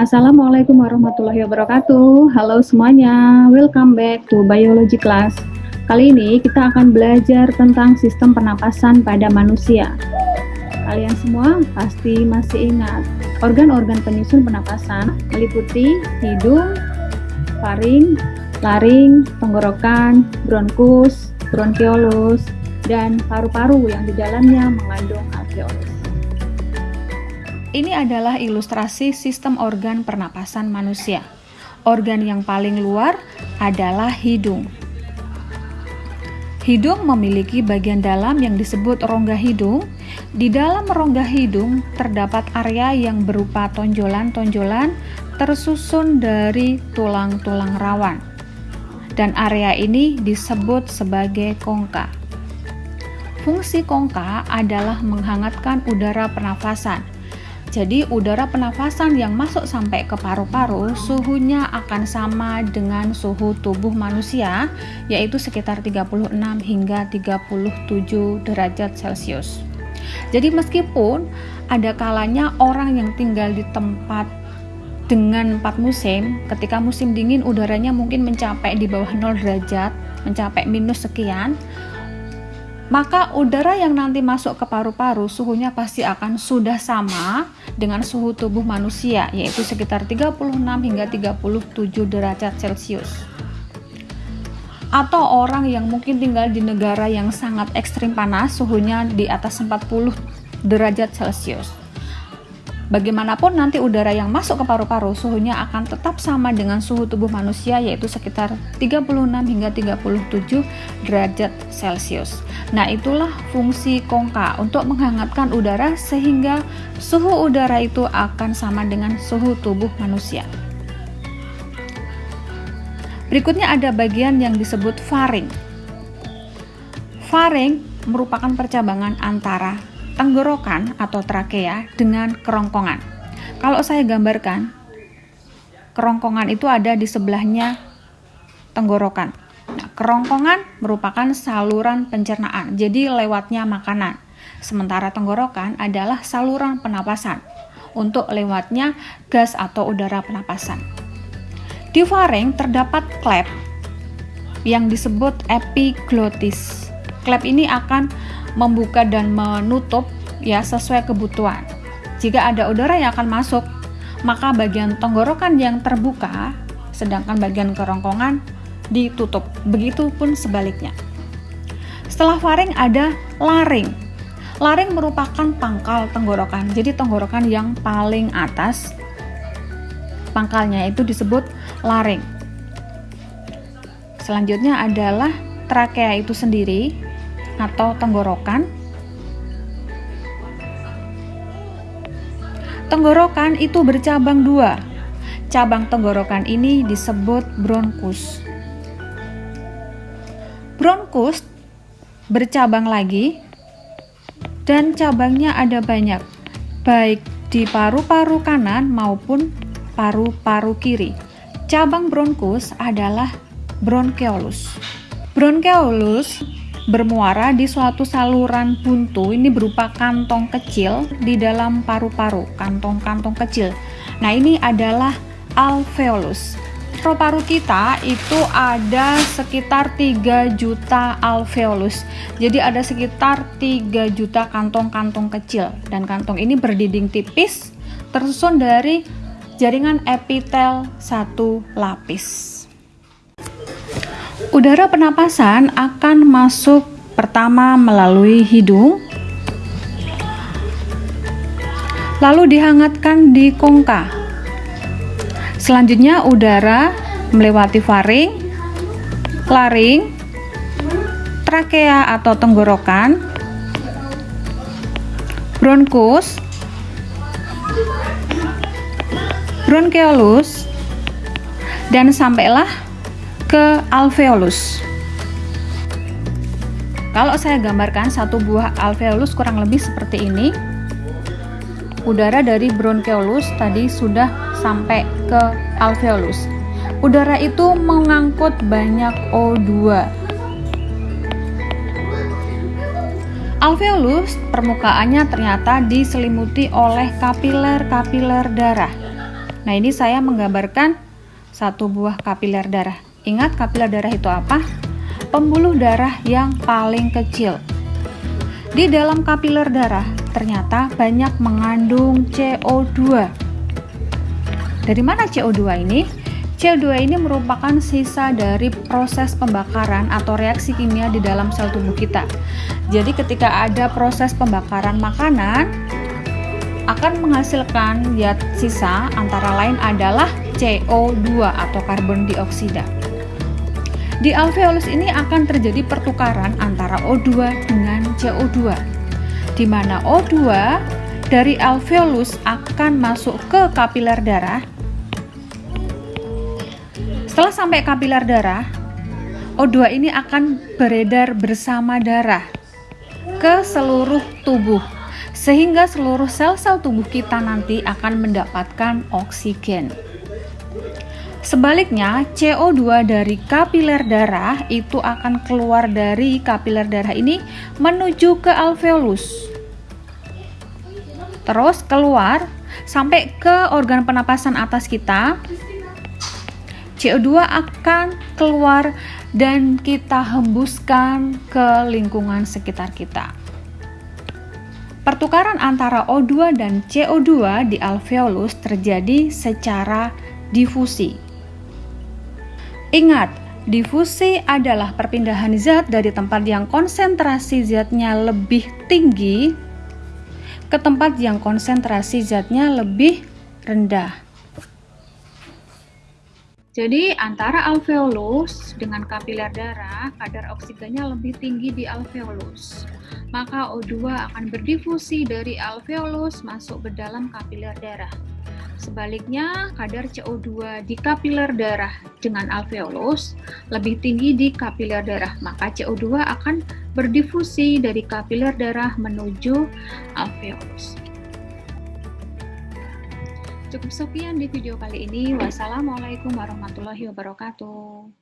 Assalamualaikum warahmatullahi wabarakatuh. Halo semuanya, welcome back to biology class. Kali ini kita akan belajar tentang sistem pernapasan pada manusia. Kalian semua pasti masih ingat, organ-organ penyusun pernapasan meliputi hidung, faring, laring, tenggorokan, bronkus, bronkiolus, dan paru-paru yang di dalamnya mengandung alveolus. Ini adalah ilustrasi sistem organ pernapasan manusia. Organ yang paling luar adalah hidung. Hidung memiliki bagian dalam yang disebut rongga hidung. Di dalam rongga hidung terdapat area yang berupa tonjolan-tonjolan tersusun dari tulang-tulang rawan. Dan area ini disebut sebagai kongka. Fungsi kongka adalah menghangatkan udara pernafasan jadi udara penafasan yang masuk sampai ke paru-paru suhunya akan sama dengan suhu tubuh manusia yaitu sekitar 36 hingga 37 derajat Celcius. Jadi meskipun ada kalanya orang yang tinggal di tempat dengan empat musim, ketika musim dingin udaranya mungkin mencapai di bawah 0 derajat, mencapai minus sekian, maka udara yang nanti masuk ke paru-paru suhunya pasti akan sudah sama dengan suhu tubuh manusia yaitu sekitar 36 hingga 37 derajat Celcius. Atau orang yang mungkin tinggal di negara yang sangat ekstrim panas suhunya di atas 40 derajat Celcius. Bagaimanapun nanti udara yang masuk ke paru-paru suhunya akan tetap sama dengan suhu tubuh manusia yaitu sekitar 36 hingga 37 derajat Celcius. Nah, itulah fungsi kongka untuk menghangatkan udara sehingga suhu udara itu akan sama dengan suhu tubuh manusia. Berikutnya ada bagian yang disebut faring. Faring merupakan percabangan antara tenggorokan atau trakea dengan kerongkongan. Kalau saya gambarkan, kerongkongan itu ada di sebelahnya tenggorokan. Nah, kerongkongan merupakan saluran pencernaan, jadi lewatnya makanan. Sementara tenggorokan adalah saluran penapasan untuk lewatnya gas atau udara penapasan. Di faring terdapat klep yang disebut epiglotis. Klep ini akan membuka dan menutup ya sesuai kebutuhan. Jika ada udara yang akan masuk, maka bagian tenggorokan yang terbuka, sedangkan bagian kerongkongan ditutup. Begitupun sebaliknya. Setelah faring ada laring. Laring merupakan pangkal tenggorokan. Jadi tenggorokan yang paling atas pangkalnya itu disebut laring. Selanjutnya adalah trakea itu sendiri atau tenggorokan. Tenggorokan itu bercabang dua. Cabang tenggorokan ini disebut bronkus. Bronkus bercabang lagi dan cabangnya ada banyak, baik di paru-paru kanan maupun paru-paru kiri. Cabang bronkus adalah bronkeolus. Bronkeolus bermuara di suatu saluran buntu ini berupa kantong kecil di dalam paru-paru, kantong-kantong kecil. Nah, ini adalah alveolus. Paru-paru kita itu ada sekitar 3 juta alveolus. Jadi ada sekitar 3 juta kantong-kantong kecil dan kantong ini berdinding tipis tersusun dari jaringan epitel satu lapis. Udara penapasan akan masuk pertama melalui hidung, lalu dihangatkan di kongka. Selanjutnya udara melewati faring, laring, trakea atau tenggorokan, bronkus, bronkeolus, dan sampailah ke alveolus. Kalau saya gambarkan satu buah alveolus kurang lebih seperti ini. Udara dari bronkeolus tadi sudah sampai ke alveolus. Udara itu mengangkut banyak O2. Alveolus permukaannya ternyata diselimuti oleh kapiler-kapiler darah. Nah, ini saya menggambarkan satu buah kapiler darah. Ingat kapiler darah itu apa? Pembuluh darah yang paling kecil. Di dalam kapiler darah ternyata banyak mengandung CO2. Dari mana CO2 ini? CO2 ini merupakan sisa dari proses pembakaran atau reaksi kimia di dalam sel tubuh kita. Jadi ketika ada proses pembakaran makanan, akan menghasilkan zat sisa antara lain adalah CO2 atau karbon dioksida. Di alveolus ini akan terjadi pertukaran antara O2 dengan CO2, di mana O2 dari alveolus akan masuk ke kapiler darah. Setelah sampai kapiler darah, O2 ini akan beredar bersama darah ke seluruh tubuh sehingga seluruh sel-sel tubuh kita nanti akan mendapatkan oksigen. Sebaliknya, CO2 dari kapiler darah itu akan keluar dari kapiler darah ini menuju ke alveolus. Terus keluar sampai ke organ penapasan atas kita. CO2 akan keluar dan kita hembuskan ke lingkungan sekitar kita. Pertukaran antara O2 dan CO2 di alveolus terjadi secara difusi. Ingat, difusi adalah perpindahan zat dari tempat yang konsentrasi zatnya lebih tinggi ke tempat yang konsentrasi zatnya lebih rendah. Jadi antara alveolus dengan kapiler darah, kadar oksigennya lebih tinggi di alveolus. Maka O2 akan berdifusi dari alveolus masuk ke dalam kapiler darah. Sebaliknya, kadar CO2 di kapiler darah dengan alveolus lebih tinggi di kapiler darah, maka CO2 akan berdifusi dari kapiler darah menuju alveolus. Cukup sekian di video kali ini. Wassalamualaikum warahmatullahi wabarakatuh.